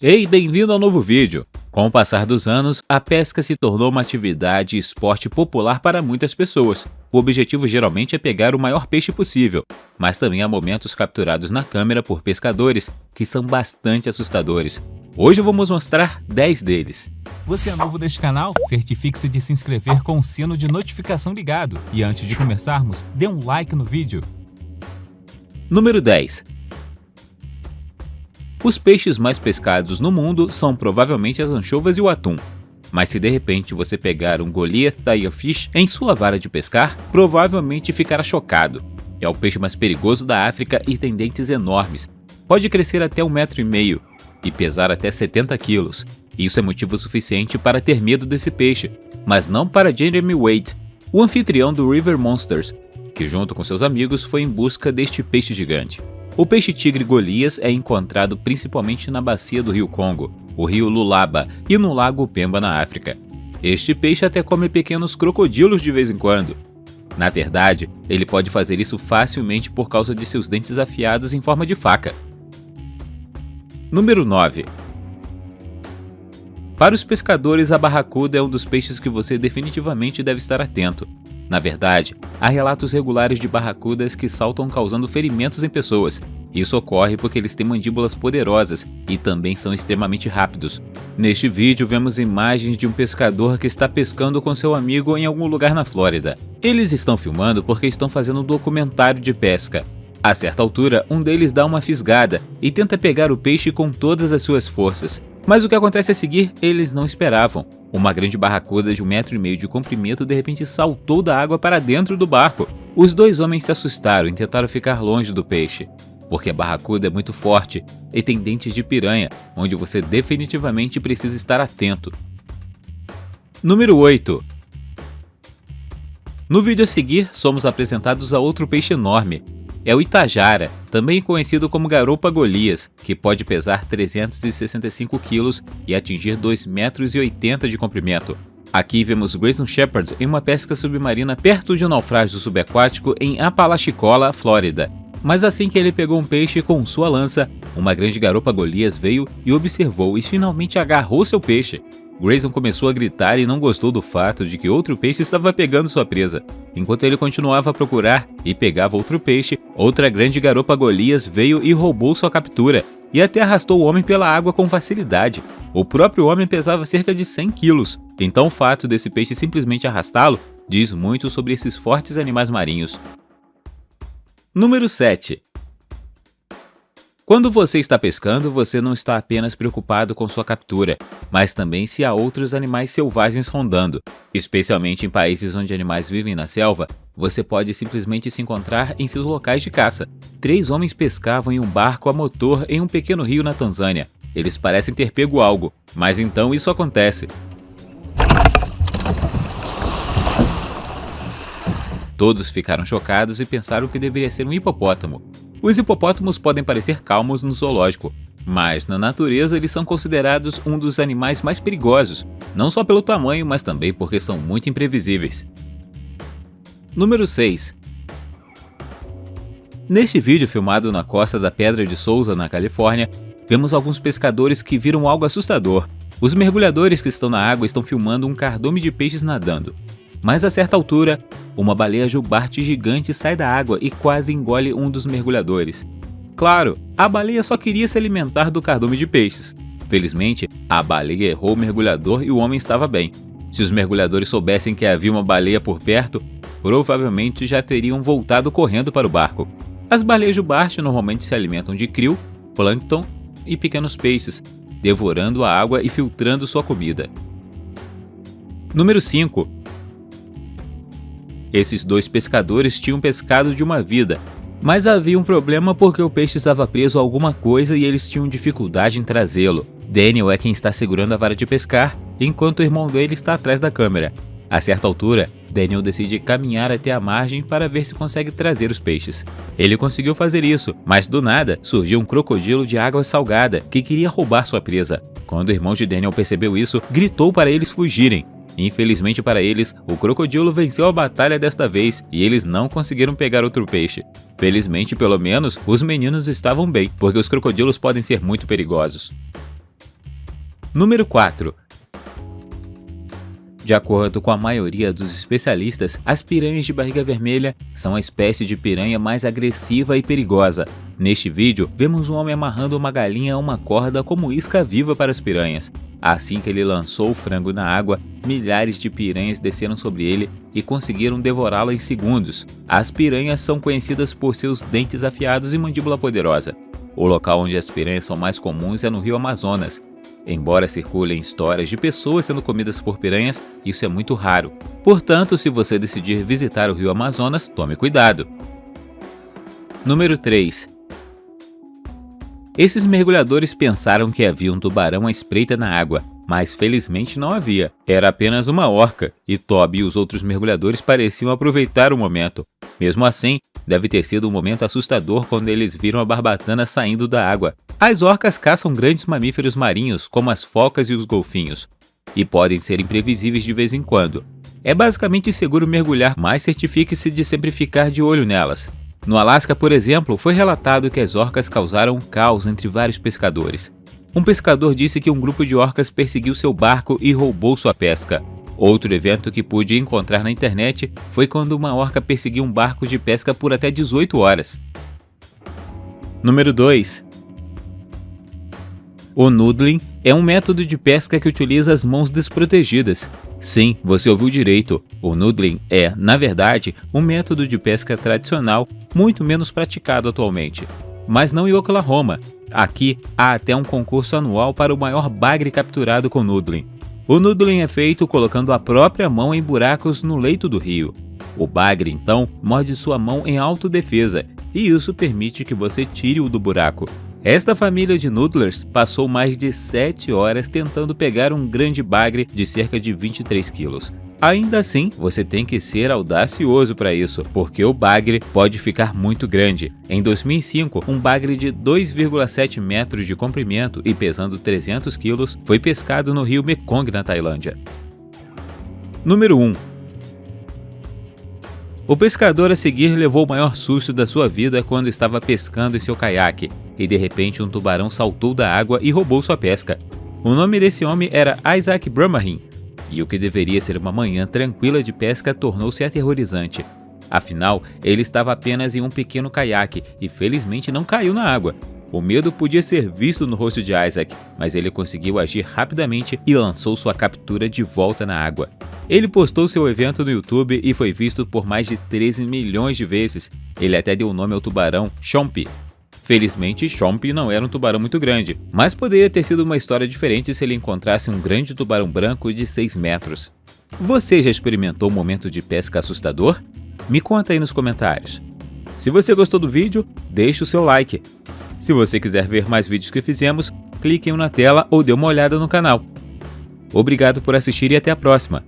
Ei, bem-vindo ao novo vídeo! Com o passar dos anos, a pesca se tornou uma atividade e esporte popular para muitas pessoas. O objetivo geralmente é pegar o maior peixe possível, mas também há momentos capturados na câmera por pescadores que são bastante assustadores. Hoje vamos mostrar 10 deles. Você é novo neste canal? Certifique-se de se inscrever com o sino de notificação ligado. E antes de começarmos, dê um like no vídeo. Número 10 os peixes mais pescados no mundo são provavelmente as anchovas e o atum. Mas se de repente você pegar um Goliath Fish em sua vara de pescar, provavelmente ficará chocado. É o peixe mais perigoso da África e tem dentes enormes. Pode crescer até um metro e meio e pesar até 70 quilos. Isso é motivo suficiente para ter medo desse peixe, mas não para Jeremy Wade, o anfitrião do River Monsters, que junto com seus amigos foi em busca deste peixe gigante. O peixe-tigre Golias é encontrado principalmente na bacia do rio Congo, o rio Lulaba e no lago Pemba na África. Este peixe até come pequenos crocodilos de vez em quando. Na verdade, ele pode fazer isso facilmente por causa de seus dentes afiados em forma de faca. Número 9. Para os pescadores, a barracuda é um dos peixes que você definitivamente deve estar atento. Na verdade, há relatos regulares de barracudas que saltam causando ferimentos em pessoas. Isso ocorre porque eles têm mandíbulas poderosas e também são extremamente rápidos. Neste vídeo vemos imagens de um pescador que está pescando com seu amigo em algum lugar na Flórida. Eles estão filmando porque estão fazendo um documentário de pesca. A certa altura, um deles dá uma fisgada e tenta pegar o peixe com todas as suas forças. Mas o que acontece a seguir, eles não esperavam. Uma grande barracuda de um metro e meio de comprimento de repente saltou da água para dentro do barco. Os dois homens se assustaram e tentaram ficar longe do peixe, porque a barracuda é muito forte e tem dentes de piranha, onde você definitivamente precisa estar atento. Número 8 No vídeo a seguir, somos apresentados a outro peixe enorme, é o Itajara, também conhecido como garopa Golias, que pode pesar 365 kg e atingir 2,80 metros de comprimento. Aqui vemos Grayson Shepard em uma pesca submarina perto de um naufrágio subaquático em Apalachicola, Flórida. Mas assim que ele pegou um peixe com sua lança, uma grande garopa Golias veio e observou e finalmente agarrou seu peixe. Grayson começou a gritar e não gostou do fato de que outro peixe estava pegando sua presa. Enquanto ele continuava a procurar e pegava outro peixe, outra grande garopa Golias veio e roubou sua captura, e até arrastou o homem pela água com facilidade. O próprio homem pesava cerca de 100 quilos, então o fato desse peixe simplesmente arrastá-lo diz muito sobre esses fortes animais marinhos. Número 7. Quando você está pescando, você não está apenas preocupado com sua captura, mas também se há outros animais selvagens rondando. Especialmente em países onde animais vivem na selva, você pode simplesmente se encontrar em seus locais de caça. Três homens pescavam em um barco a motor em um pequeno rio na Tanzânia. Eles parecem ter pego algo, mas então isso acontece. Todos ficaram chocados e pensaram que deveria ser um hipopótamo, os hipopótamos podem parecer calmos no zoológico, mas na natureza eles são considerados um dos animais mais perigosos, não só pelo tamanho, mas também porque são muito imprevisíveis. Número 6 Neste vídeo filmado na costa da Pedra de Souza, na Califórnia, vemos alguns pescadores que viram algo assustador. Os mergulhadores que estão na água estão filmando um cardume de peixes nadando. Mas a certa altura, uma baleia jubarte gigante sai da água e quase engole um dos mergulhadores. Claro, a baleia só queria se alimentar do cardume de peixes. Felizmente, a baleia errou o mergulhador e o homem estava bem. Se os mergulhadores soubessem que havia uma baleia por perto, provavelmente já teriam voltado correndo para o barco. As baleias jubarte normalmente se alimentam de krill, plâncton e pequenos peixes, devorando a água e filtrando sua comida. Número 5. Esses dois pescadores tinham pescado de uma vida, mas havia um problema porque o peixe estava preso a alguma coisa e eles tinham dificuldade em trazê-lo. Daniel é quem está segurando a vara de pescar, enquanto o irmão dele está atrás da câmera. A certa altura, Daniel decide caminhar até a margem para ver se consegue trazer os peixes. Ele conseguiu fazer isso, mas do nada surgiu um crocodilo de água salgada que queria roubar sua presa. Quando o irmão de Daniel percebeu isso, gritou para eles fugirem, Infelizmente para eles, o crocodilo venceu a batalha desta vez e eles não conseguiram pegar outro peixe. Felizmente, pelo menos, os meninos estavam bem, porque os crocodilos podem ser muito perigosos. Número 4. De acordo com a maioria dos especialistas, as piranhas de barriga vermelha são a espécie de piranha mais agressiva e perigosa. Neste vídeo, vemos um homem amarrando uma galinha a uma corda como isca viva para as piranhas. Assim que ele lançou o frango na água, milhares de piranhas desceram sobre ele e conseguiram devorá-lo em segundos. As piranhas são conhecidas por seus dentes afiados e mandíbula poderosa. O local onde as piranhas são mais comuns é no rio Amazonas, Embora circulem histórias de pessoas sendo comidas por piranhas, isso é muito raro. Portanto, se você decidir visitar o rio Amazonas, tome cuidado. Número 3. Esses mergulhadores pensaram que havia um tubarão à espreita na água, mas felizmente não havia. Era apenas uma orca, e Toby e os outros mergulhadores pareciam aproveitar o momento. Mesmo assim, deve ter sido um momento assustador quando eles viram a barbatana saindo da água. As orcas caçam grandes mamíferos marinhos, como as focas e os golfinhos, e podem ser imprevisíveis de vez em quando. É basicamente seguro mergulhar, mas certifique-se de sempre ficar de olho nelas. No Alasca, por exemplo, foi relatado que as orcas causaram um caos entre vários pescadores. Um pescador disse que um grupo de orcas perseguiu seu barco e roubou sua pesca. Outro evento que pude encontrar na internet foi quando uma orca perseguiu um barco de pesca por até 18 horas. Número 2. O noodling é um método de pesca que utiliza as mãos desprotegidas. Sim, você ouviu direito. O noodling é, na verdade, um método de pesca tradicional muito menos praticado atualmente. Mas não em Oklahoma, Aqui há até um concurso anual para o maior bagre capturado com noodling. O noodling é feito colocando a própria mão em buracos no leito do rio. O bagre, então, morde sua mão em autodefesa, e isso permite que você tire-o do buraco. Esta família de noodlers passou mais de 7 horas tentando pegar um grande bagre de cerca de 23 quilos. Ainda assim, você tem que ser audacioso para isso, porque o bagre pode ficar muito grande. Em 2005, um bagre de 2,7 metros de comprimento e pesando 300 quilos foi pescado no rio Mekong, na Tailândia. Número 1. O pescador a seguir levou o maior susto da sua vida quando estava pescando em seu caiaque, e de repente um tubarão saltou da água e roubou sua pesca. O nome desse homem era Isaac Brahmahin, e o que deveria ser uma manhã tranquila de pesca tornou-se aterrorizante. Afinal, ele estava apenas em um pequeno caiaque e felizmente não caiu na água. O medo podia ser visto no rosto de Isaac, mas ele conseguiu agir rapidamente e lançou sua captura de volta na água. Ele postou seu evento no YouTube e foi visto por mais de 13 milhões de vezes. Ele até deu o nome ao tubarão Chomp, Felizmente, Chomp não era um tubarão muito grande, mas poderia ter sido uma história diferente se ele encontrasse um grande tubarão branco de 6 metros. Você já experimentou um momento de pesca assustador? Me conta aí nos comentários. Se você gostou do vídeo, deixe o seu like. Se você quiser ver mais vídeos que fizemos, clique em um na tela ou dê uma olhada no canal. Obrigado por assistir e até a próxima!